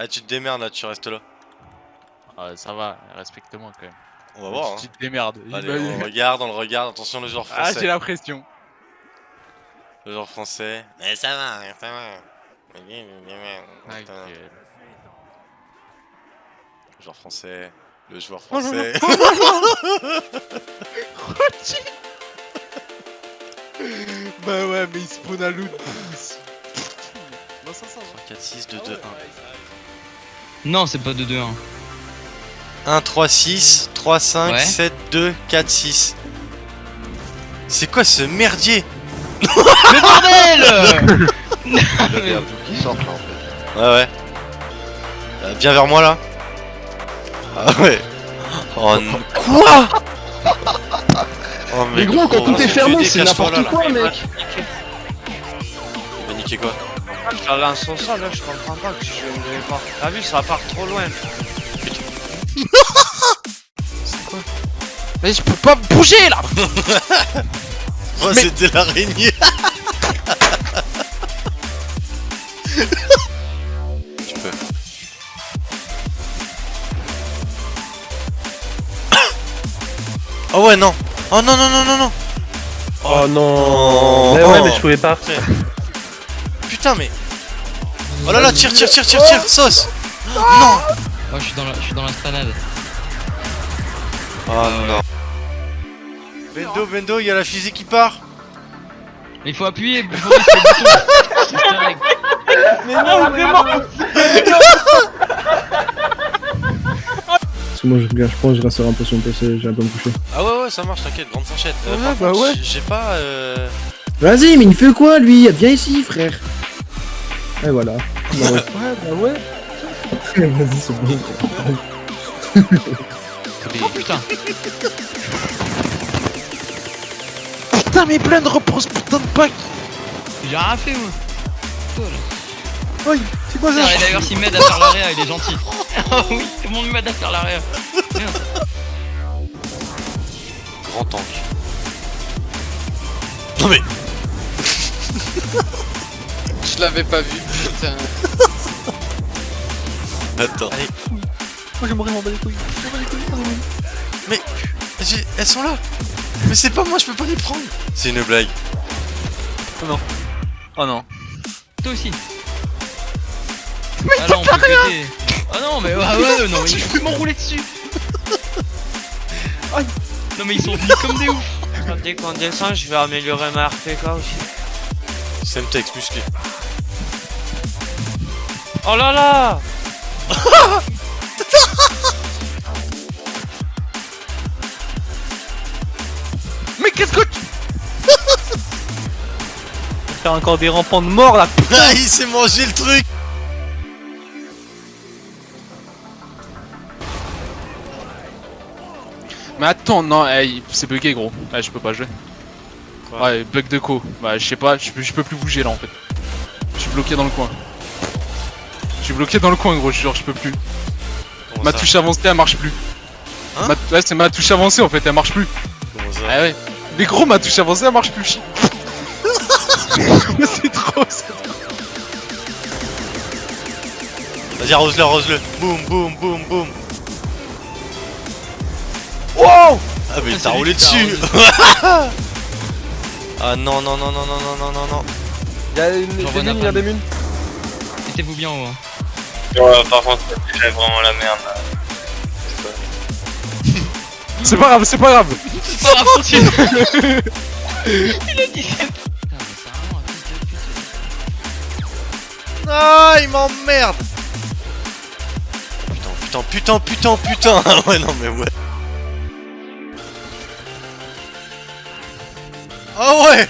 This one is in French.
Ah, tu te démerdes là, tu restes là. Ah, ça va, respecte-moi quand même. On va voir. Hein. Tu te démerdes. Allez, on le regarde, on le regarde. Attention, le joueur Ah, français. j'ai la pression. Le joueur français. Mais ça va, ça va. Ah, Le joueur français. Le joueur Oh là français. bah ouais, mais il spawn à ça va. 4, 6, 2, Ah 2, ouais, 1. Non, c'est pas 2-2-1. 1, 3, 6, 3, 5, Ouais. 7, 2, 4, 6. C'est quoi ce merdier? Mais bordel Il y a tout qui sort là en fait. Ouais, ouais. Euh, viens vers moi là. Ah ouais. Oh non. Quoi? Oh Mais gros, quand tout est fermé, c'est n'importe quoi, mec. Quoi Je la lance au sol, là, je comprends pas que je ne pas. T'as vu, ça part trop loin. Mais je peux pas bouger là Oh, Mais- c'était l'araignée Tu peux. Oh ouais, non Oh non, non, non, non, non Oh non. Oh. Mais ouais, mais je pouvais pas. Putain, mais... Oh là là, tire, tire, tire, tire, tire, sauce Non Oh, je suis dans la, je suis dans la stannade. Oh non Bendo, Bendo, il y a la fusée qui part Il faut appuyer, il faut. Mais non, vraiment. Parce que moi, je, regarde, je pense que je resterai un peu sur mon PC, j'ai un peu me coucher. Ah ouais, ouais, ça marche, t'inquiète, grande fourchette. Euh, Ouais, par bah contre, ouais. J'ai pas... Euh... Vas-y, mais il fait quoi lui? Viens ici, frère. Et voilà. Bah ouais. Bah ouais. Vas-y, c'est bon. Oh putain. Putain, mais plein de repose, putain de pack J'ai rien fait, moi. Aïe, c'est quoi ça Ah, et D'ailleurs, s'il m'aide à faire l'arrière, il est gentil. Oh oui, tout le monde m'aide à faire l'arrière. Merde. Grand tank. Non mais... Je l'avais pas vu, putain. Attends. Allez. Moi, mourir, m'en bats les couilles. Je m'en bats les couilles, pardon. Mais... Elles sont là Mais c'est pas moi, je peux pas les prendre C'est une blague. Oh non. Toi aussi. Ah là, on peut péter. Ah non, mais ah ouais, non, mais je peux m'enrouler dessus. Non, mais ils sont venus comme des ouf. Dès qu'on descend, je vais améliorer ma RPK aussi. Semtex musclé. Oh là là Mais qu'est-ce que tu... Faire encore des rampants de mort là Ah, il s'est mangé le truc Mais attends, non, hey, c'est bugué gros. Je peux pas jouer. Quoi ouais, bug de co. Bah, je sais pas, je peux, je peux plus bouger là en fait. Je suis bloqué dans le coin. Je suis bloqué dans le coin gros, je jure, je peux plus. Comment ma ça touche avancée elle marche plus. Hein Ma- ouais, c'est ma touche avancée en fait, elle marche plus. Comment ça Ah ouais. Mais gros, ma touche avancée elle marche plus. c'est trop, c'est Vas-y, arrose-le, arrose-le Boum, boum, boum, boum Wow Ah mais il t'a roulé dessus Ah non, non, non, non, non, non, non, non, non, Y'a une, des mines, y'a des mines. Mettez-vous bien haut. Hein. Ouais, par contre, c'est vraiment la merde. là. C'est pas grave, c'est pas grave. C'est pas grave, continue. Il a dit pute. Ah, il m'emmerde Putain, putain, putain, putain, putain Ah ouais, non mais ouais Ah ouais